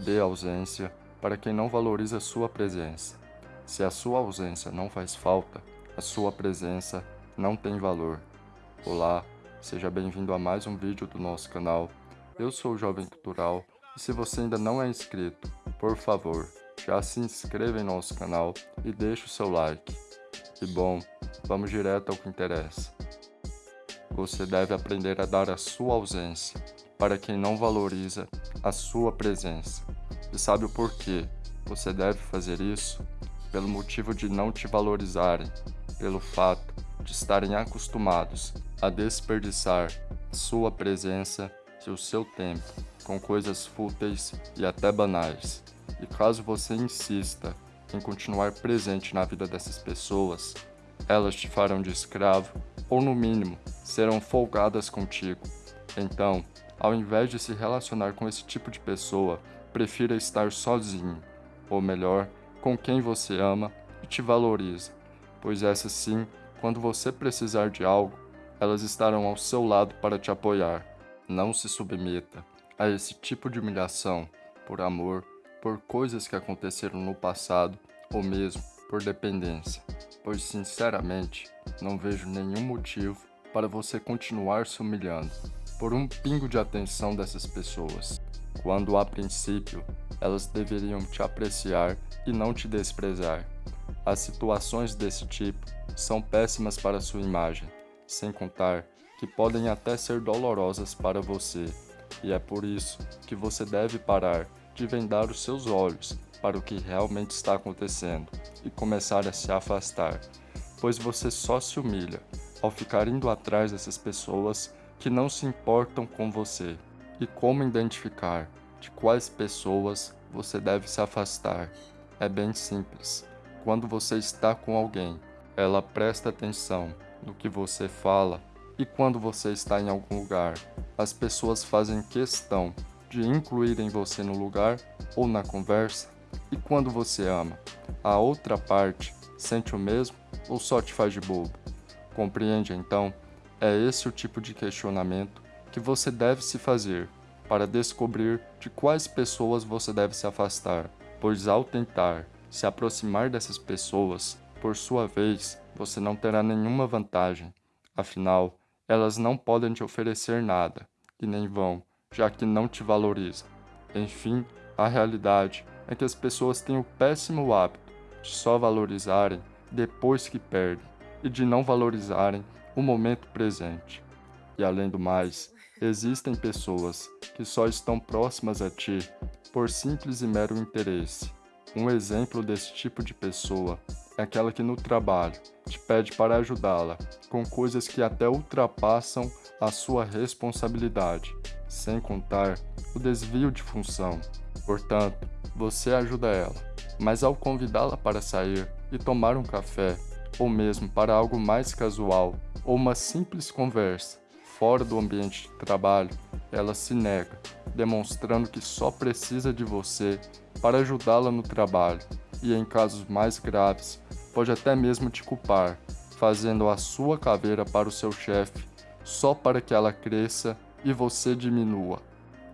dê ausência para quem não valoriza sua presença. Se a sua ausência não faz falta, a sua presença não tem valor. Olá, seja bem-vindo a mais um vídeo do nosso canal. Eu sou o Jovem Cultural e se você ainda não é inscrito, por favor, já se inscreva em nosso canal e deixe o seu like. E bom, vamos direto ao que interessa. Você deve aprender a dar a sua ausência para quem não valoriza a sua presença. E sabe o porquê você deve fazer isso? Pelo motivo de não te valorizarem, pelo fato de estarem acostumados a desperdiçar sua presença e o seu tempo com coisas fúteis e até banais. E caso você insista em continuar presente na vida dessas pessoas, elas te farão de escravo ou, no mínimo, serão folgadas contigo. Então, ao invés de se relacionar com esse tipo de pessoa, prefira estar sozinho, ou melhor, com quem você ama e te valoriza, pois essas sim, quando você precisar de algo, elas estarão ao seu lado para te apoiar. Não se submeta a esse tipo de humilhação por amor, por coisas que aconteceram no passado ou mesmo por dependência, pois sinceramente não vejo nenhum motivo para você continuar se humilhando por um pingo de atenção dessas pessoas, quando a princípio elas deveriam te apreciar e não te desprezar. As situações desse tipo são péssimas para sua imagem, sem contar que podem até ser dolorosas para você, e é por isso que você deve parar de vendar os seus olhos para o que realmente está acontecendo e começar a se afastar, pois você só se humilha ao ficar indo atrás dessas pessoas que não se importam com você e como identificar de quais pessoas você deve se afastar. É bem simples. Quando você está com alguém, ela presta atenção no que você fala e quando você está em algum lugar, as pessoas fazem questão de incluírem você no lugar ou na conversa. E quando você ama, a outra parte sente o mesmo ou só te faz de bobo? Compreende então é esse o tipo de questionamento que você deve se fazer para descobrir de quais pessoas você deve se afastar, pois ao tentar se aproximar dessas pessoas, por sua vez, você não terá nenhuma vantagem. Afinal, elas não podem te oferecer nada, e nem vão, já que não te valorizam. Enfim, a realidade é que as pessoas têm o péssimo hábito de só valorizarem depois que perdem e de não valorizarem o momento presente. E além do mais, existem pessoas que só estão próximas a ti por simples e mero interesse. Um exemplo desse tipo de pessoa é aquela que no trabalho te pede para ajudá-la com coisas que até ultrapassam a sua responsabilidade, sem contar o desvio de função. Portanto, você ajuda ela, mas ao convidá-la para sair e tomar um café, ou mesmo para algo mais casual, ou uma simples conversa fora do ambiente de trabalho, ela se nega, demonstrando que só precisa de você para ajudá-la no trabalho e, em casos mais graves, pode até mesmo te culpar, fazendo a sua caveira para o seu chefe só para que ela cresça e você diminua.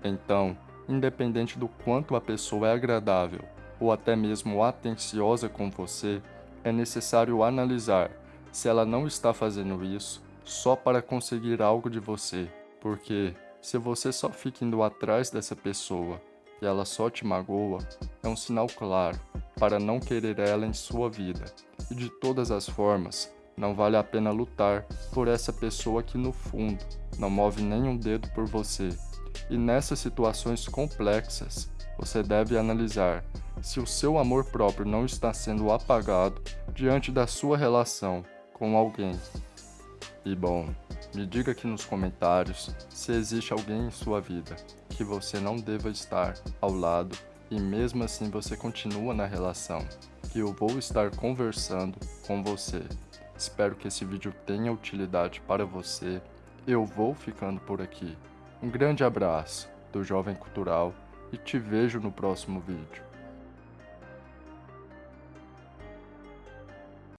Então, independente do quanto a pessoa é agradável ou até mesmo atenciosa com você, é necessário analisar se ela não está fazendo isso só para conseguir algo de você, porque se você só fica indo atrás dessa pessoa e ela só te magoa, é um sinal claro para não querer ela em sua vida. E de todas as formas, não vale a pena lutar por essa pessoa que no fundo não move nenhum dedo por você. E nessas situações complexas, você deve analisar se o seu amor próprio não está sendo apagado diante da sua relação com alguém. E bom, me diga aqui nos comentários se existe alguém em sua vida que você não deva estar ao lado e mesmo assim você continua na relação, que eu vou estar conversando com você. Espero que esse vídeo tenha utilidade para você. Eu vou ficando por aqui. Um grande abraço do Jovem Cultural e te vejo no próximo vídeo.